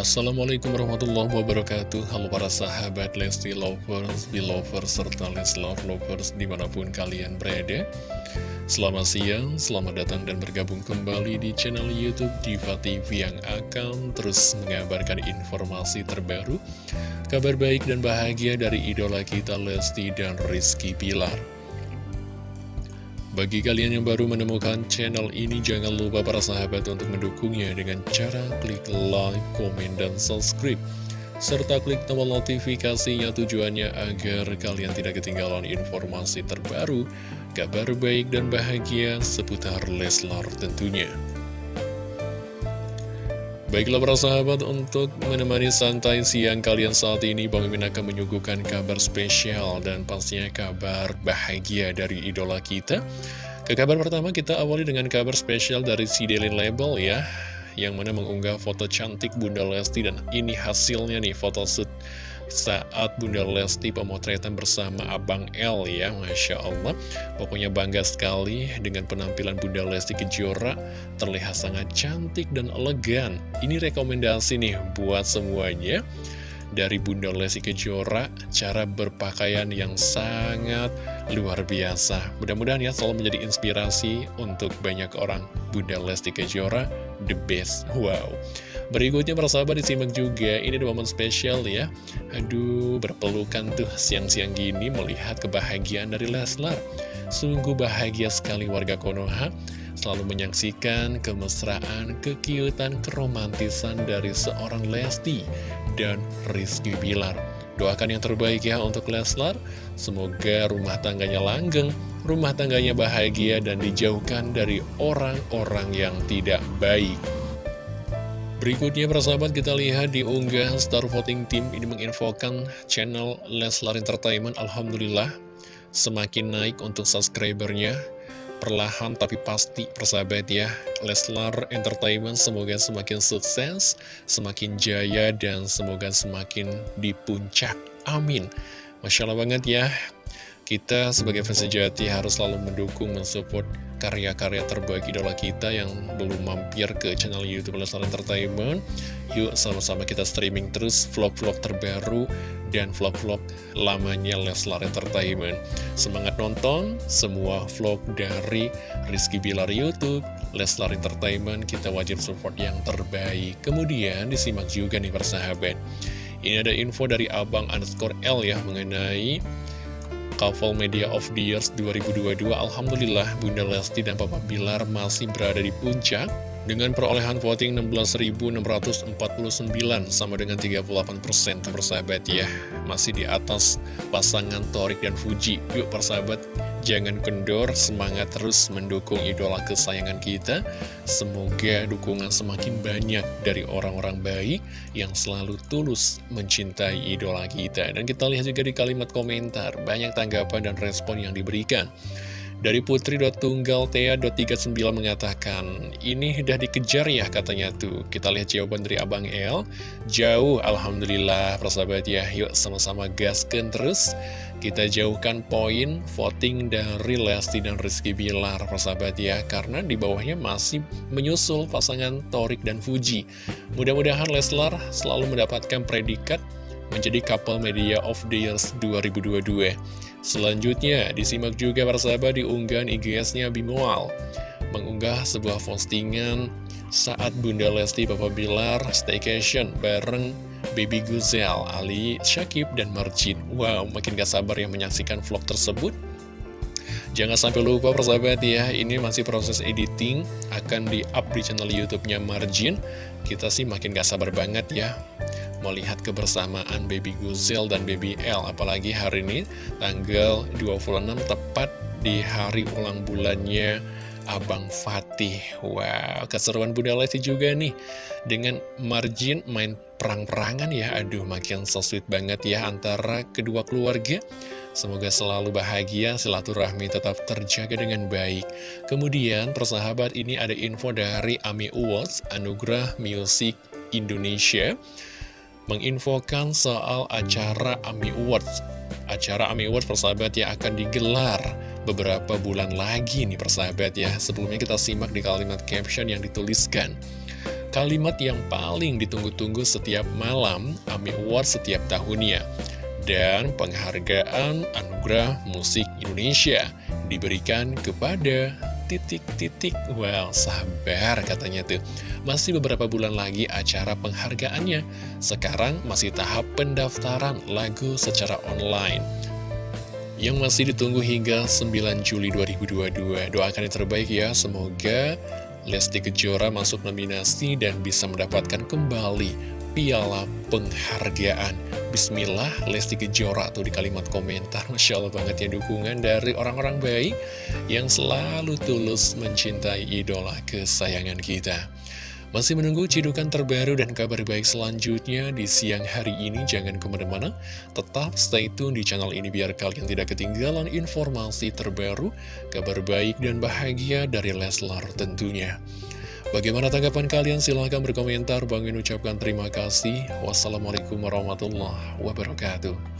Assalamualaikum warahmatullahi wabarakatuh. Halo para sahabat Lesti Lovers, Belovers, serta Leslove Lovers di mana pun kalian berada. Selamat siang, selamat datang dan bergabung kembali di channel Youtube Diva TV yang akan terus mengabarkan informasi terbaru Kabar baik dan bahagia dari idola kita Lesti dan Rizky Pilar bagi kalian yang baru menemukan channel ini, jangan lupa para sahabat untuk mendukungnya dengan cara klik like, komen, dan subscribe. Serta klik tombol notifikasinya tujuannya agar kalian tidak ketinggalan informasi terbaru, kabar baik dan bahagia seputar Leslar tentunya. Baiklah para sahabat, untuk menemani santai siang kalian saat ini, Bang Mimin akan menyuguhkan kabar spesial dan pastinya kabar bahagia dari idola kita. Ke kabar pertama kita awali dengan kabar spesial dari si Daily Label ya, yang mana mengunggah foto cantik Bunda Lesti dan ini hasilnya nih foto shoot saat Bunda Lesti pemotretan bersama Abang L ya Masya Allah. Pokoknya bangga sekali dengan penampilan Bunda Lesti Kejora. Terlihat sangat cantik dan elegan. Ini rekomendasi nih buat semuanya dari Bunda Lesti Kejora Cara berpakaian yang sangat luar biasa. Mudah-mudahan ya selalu menjadi inspirasi untuk banyak orang. Bunda Lesti Kejora the best. Wow. Berikutnya persahabat disimak juga, ini ada momen spesial ya. Aduh, berpelukan tuh siang-siang gini melihat kebahagiaan dari Leslar. Sungguh bahagia sekali warga Konoha, selalu menyaksikan kemesraan, kekiutan, keromantisan dari seorang Lesti dan Rizky Bilar. Doakan yang terbaik ya untuk Leslar, semoga rumah tangganya langgeng, rumah tangganya bahagia dan dijauhkan dari orang-orang yang tidak baik. Berikutnya persahabat kita lihat di unggah Star Voting Team ini menginfokan channel Leslar Entertainment Alhamdulillah semakin naik untuk subscribernya perlahan tapi pasti persahabat ya. Leslar Entertainment semoga semakin sukses semakin jaya dan semoga semakin di puncak. Amin. Masya Allah banget ya. Kita sebagai fans sejati harus selalu mendukung, mensupport karya-karya terbaik idola kita yang belum mampir ke channel Youtube Leslar Entertainment. Yuk sama-sama kita streaming terus vlog-vlog terbaru dan vlog-vlog lamanya Leslar Entertainment. Semangat nonton semua vlog dari Rizky Bilar Youtube, Leslar Entertainment, kita wajib support yang terbaik. Kemudian disimak juga nih persahabat. Ini ada info dari Abang underscore L ya mengenai Couple Media of the Years 2022 Alhamdulillah Bunda Lesti dan Papa Bilar masih berada di puncak dengan perolehan voting 16.649 sama dengan 38% persahabat ya Masih di atas pasangan Torik dan Fuji. Yuk persahabat jangan kendor semangat terus mendukung idola kesayangan kita. Semoga dukungan semakin banyak dari orang-orang baik yang selalu tulus mencintai idola kita. Dan kita lihat juga di kalimat komentar banyak tanggapan dan respon yang diberikan dari putri.tunggaltea.39 mengatakan, ini udah dikejar ya katanya tuh. Kita lihat jawaban dari Abang El. Jauh, Alhamdulillah, persahabat ya. Yuk sama-sama gaskan terus. Kita jauhkan poin voting dari Lesti dan Rizky Bilar, persahabat ya. Karena di bawahnya masih menyusul pasangan Torik dan Fuji. Mudah-mudahan Leslar selalu mendapatkan predikat menjadi couple media of the years 2022. Selanjutnya, disimak juga persahabat di unggahan IGS-nya Bimual. Mengunggah sebuah postingan saat Bunda Lesti Papa Bilar staycation bareng Baby Guzel, Ali, Syakib, dan Marjin. Wow, makin gak sabar yang menyaksikan vlog tersebut. Jangan sampai lupa persahabat ya, ini masih proses editing, akan di-up di channel YouTube-nya Marjin. Kita sih makin gak sabar banget ya melihat kebersamaan Baby Guzel dan Baby L apalagi hari ini tanggal 26 tepat di hari ulang bulannya Abang Fatih. Wow, keseruan Bunda Lesti juga nih Dengan margin main perang-perangan ya. Aduh, makin so sweet banget ya antara kedua keluarga. Semoga selalu bahagia, silaturahmi tetap terjaga dengan baik. Kemudian, persahabat ini ada info dari AMI Awards, Anugerah Music Indonesia menginfokan soal acara AMI Awards. Acara AMI Awards persahabat ya akan digelar beberapa bulan lagi nih persahabat ya. Sebelumnya kita simak di kalimat caption yang dituliskan. kalimat yang paling ditunggu-tunggu setiap malam AMI Awards setiap tahunnya. Dan penghargaan Anugerah Musik Indonesia diberikan kepada titik-titik. Well, sabar katanya tuh. Masih beberapa bulan lagi acara penghargaannya. Sekarang masih tahap pendaftaran lagu secara online. Yang masih ditunggu hingga 9 Juli 2022 Doakan yang terbaik ya. Semoga Lesti Kejora masuk nominasi dan bisa mendapatkan kembali piala penghargaan Bismillah Lesti Kejora tuh di kalimat komentar Masya Allah banget ya dukungan dari orang-orang baik Yang selalu tulus mencintai idola kesayangan kita masih menunggu cidukan terbaru dan kabar baik selanjutnya di siang hari ini. Jangan ke mana-mana, tetap stay tune di channel ini biar kalian tidak ketinggalan informasi terbaru, kabar baik dan bahagia dari Leslar tentunya. Bagaimana tanggapan kalian? Silahkan berkomentar. Bang ucapkan terima kasih. Wassalamualaikum warahmatullahi wabarakatuh.